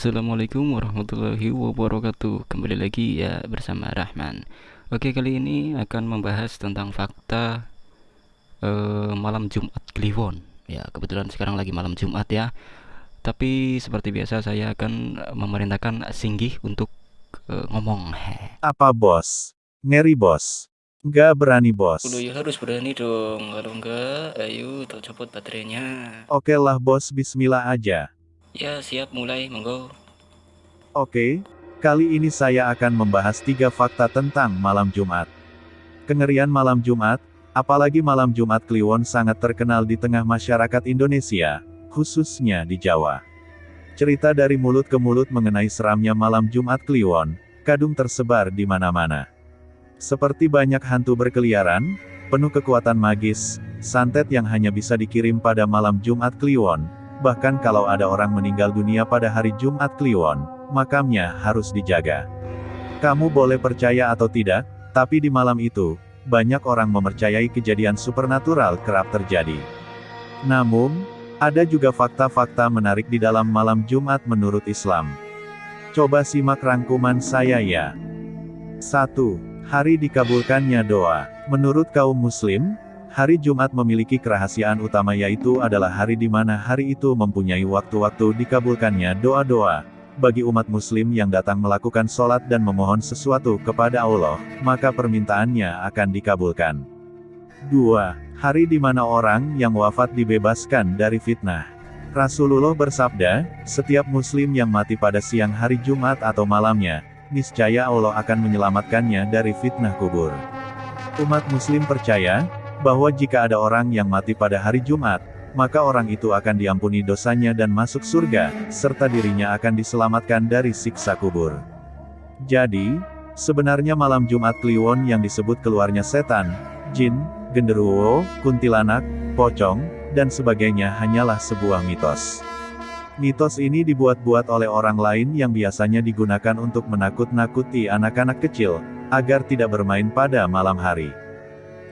Assalamualaikum warahmatullahi wabarakatuh. Kembali lagi ya bersama Rahman. Oke kali ini akan membahas tentang fakta uh, malam Jumat Kliwon. Ya kebetulan sekarang lagi malam Jumat ya. Tapi seperti biasa saya akan memerintahkan Singgih untuk uh, ngomong. Apa bos? Ngeri bos? Gak berani bos. Udah ya harus berani dong. Kalau enggak ayo tak copot baterainya. Oke lah bos. Bismillah aja Ya, siap mulai, monggo. Oke, kali ini saya akan membahas tiga fakta tentang malam Jumat. Kengerian malam Jumat, apalagi malam Jumat Kliwon sangat terkenal di tengah masyarakat Indonesia, khususnya di Jawa. Cerita dari mulut ke mulut mengenai seramnya malam Jumat Kliwon, kadung tersebar di mana-mana. Seperti banyak hantu berkeliaran, penuh kekuatan magis, santet yang hanya bisa dikirim pada malam Jumat Kliwon, Bahkan kalau ada orang meninggal dunia pada hari Jumat Kliwon, makamnya harus dijaga. Kamu boleh percaya atau tidak, tapi di malam itu, banyak orang mempercayai kejadian supernatural kerap terjadi. Namun, ada juga fakta-fakta menarik di dalam malam Jumat menurut Islam. Coba simak rangkuman saya ya. 1. Hari dikabulkannya doa. Menurut kaum muslim, Hari Jumat memiliki kerahasiaan utama yaitu adalah hari di mana hari itu mempunyai waktu-waktu dikabulkannya doa-doa. Bagi umat muslim yang datang melakukan sholat dan memohon sesuatu kepada Allah, maka permintaannya akan dikabulkan. 2. Hari di mana orang yang wafat dibebaskan dari fitnah. Rasulullah bersabda, setiap muslim yang mati pada siang hari Jumat atau malamnya, niscaya Allah akan menyelamatkannya dari fitnah kubur. Umat muslim percaya, bahwa jika ada orang yang mati pada hari Jumat, maka orang itu akan diampuni dosanya dan masuk surga, serta dirinya akan diselamatkan dari siksa kubur. Jadi, sebenarnya malam Jumat Kliwon yang disebut keluarnya setan, jin, genderuwo, kuntilanak, pocong, dan sebagainya hanyalah sebuah mitos. Mitos ini dibuat-buat oleh orang lain yang biasanya digunakan untuk menakut-nakuti anak-anak kecil, agar tidak bermain pada malam hari.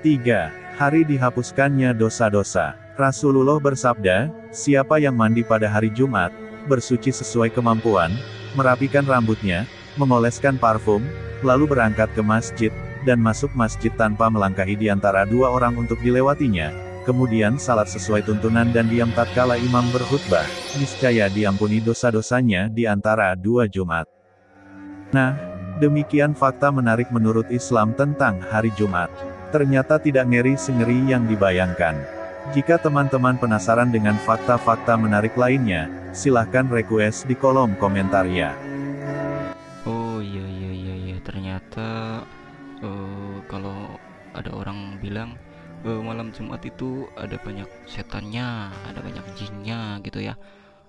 3 hari dihapuskannya dosa-dosa. Rasulullah bersabda, siapa yang mandi pada hari Jumat, bersuci sesuai kemampuan, merapikan rambutnya, mengoleskan parfum, lalu berangkat ke masjid, dan masuk masjid tanpa melangkahi di antara dua orang untuk dilewatinya, kemudian salat sesuai tuntunan dan diam tatkala imam berkhutbah, niscaya diampuni dosa-dosanya di antara dua Jumat. Nah, demikian fakta menarik menurut Islam tentang hari Jumat. Ternyata tidak ngeri sengeri yang dibayangkan. Jika teman-teman penasaran dengan fakta-fakta menarik lainnya, silahkan request di kolom komentar ya. Oh iya iya iya iya ternyata uh, kalau ada orang bilang uh, malam Jumat itu ada banyak setannya, ada banyak jinnya gitu ya.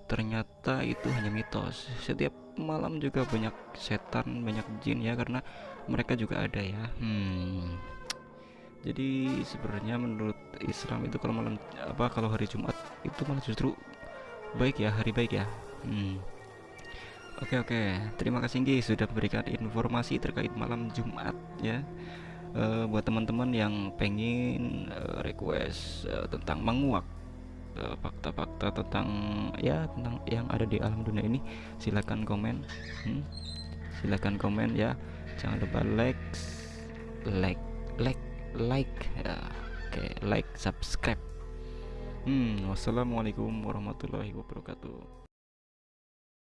Ternyata itu hanya mitos. Setiap malam juga banyak setan, banyak jin ya karena mereka juga ada ya. Hmm jadi sebenarnya menurut Islam itu kalau malam apa kalau hari Jumat itu malah justru baik ya hari baik ya. Hmm. oke oke. Terima kasih Ngi sudah memberikan informasi terkait malam Jumat ya. Uh, buat teman-teman yang pengen uh, request uh, tentang menguak fakta-fakta uh, tentang ya tentang yang ada di alam dunia ini silahkan komen. Hmm? silahkan komen ya. Jangan lupa like like like like ya. Oke like subscribe. Hmm wassalamualaikum warahmatullahi wabarakatuh